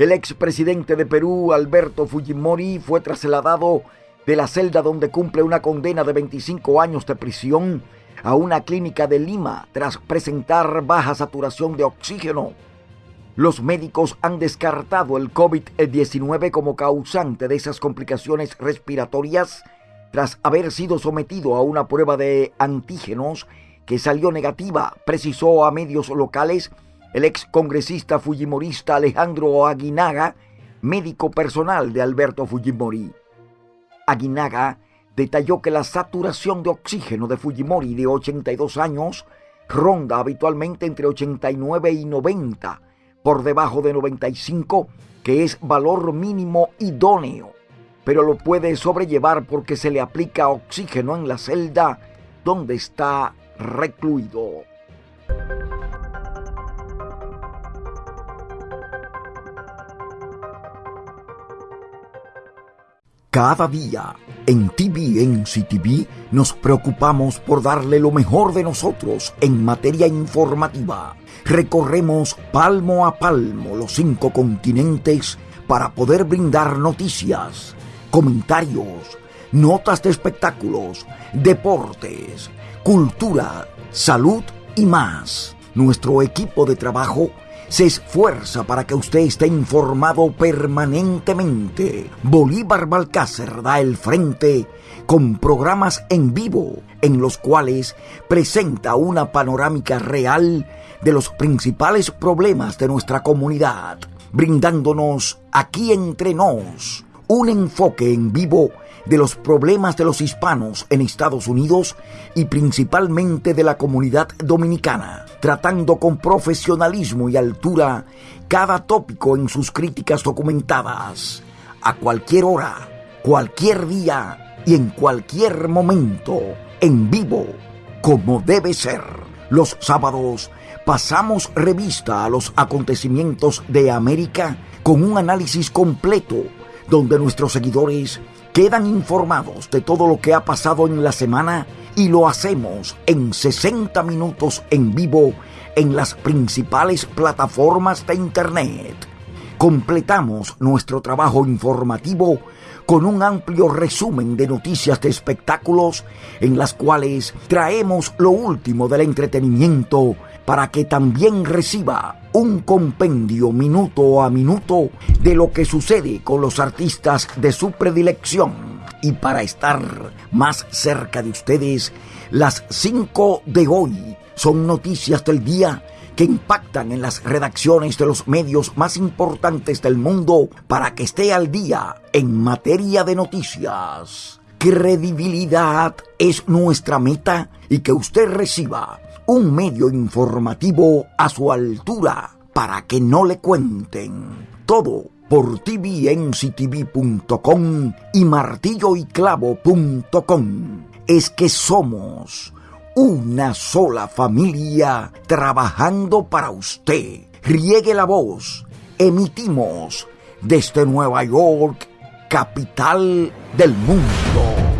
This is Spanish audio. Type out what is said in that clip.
El expresidente de Perú, Alberto Fujimori, fue trasladado de la celda donde cumple una condena de 25 años de prisión a una clínica de Lima tras presentar baja saturación de oxígeno. Los médicos han descartado el COVID-19 como causante de esas complicaciones respiratorias tras haber sido sometido a una prueba de antígenos que salió negativa, precisó a medios locales el ex congresista fujimorista Alejandro Aguinaga, médico personal de Alberto Fujimori. Aguinaga detalló que la saturación de oxígeno de Fujimori de 82 años ronda habitualmente entre 89 y 90, por debajo de 95, que es valor mínimo idóneo, pero lo puede sobrellevar porque se le aplica oxígeno en la celda donde está recluido. Cada día en TVNC TV nos preocupamos por darle lo mejor de nosotros en materia informativa. Recorremos palmo a palmo los cinco continentes para poder brindar noticias, comentarios, notas de espectáculos, deportes, cultura, salud y más. Nuestro equipo de trabajo se esfuerza para que usted esté informado permanentemente. Bolívar Balcácer da el frente con programas en vivo en los cuales presenta una panorámica real de los principales problemas de nuestra comunidad, brindándonos aquí entre nos un enfoque en vivo de los problemas de los hispanos en Estados Unidos y principalmente de la comunidad dominicana, tratando con profesionalismo y altura cada tópico en sus críticas documentadas, a cualquier hora, cualquier día y en cualquier momento, en vivo, como debe ser. Los sábados pasamos revista a los acontecimientos de América con un análisis completo donde nuestros seguidores quedan informados de todo lo que ha pasado en la semana y lo hacemos en 60 minutos en vivo en las principales plataformas de Internet. Completamos nuestro trabajo informativo con un amplio resumen de noticias de espectáculos en las cuales traemos lo último del entretenimiento para que también reciba un compendio minuto a minuto de lo que sucede con los artistas de su predilección. Y para estar más cerca de ustedes, las 5 de hoy son noticias del día que impactan en las redacciones de los medios más importantes del mundo para que esté al día en materia de noticias. Credibilidad es nuestra meta y que usted reciba un medio informativo a su altura para que no le cuenten todo por tvnctv.com y martilloyclavo.com. Es que somos una sola familia trabajando para usted. Riegue la voz. Emitimos desde Nueva York, capital del mundo.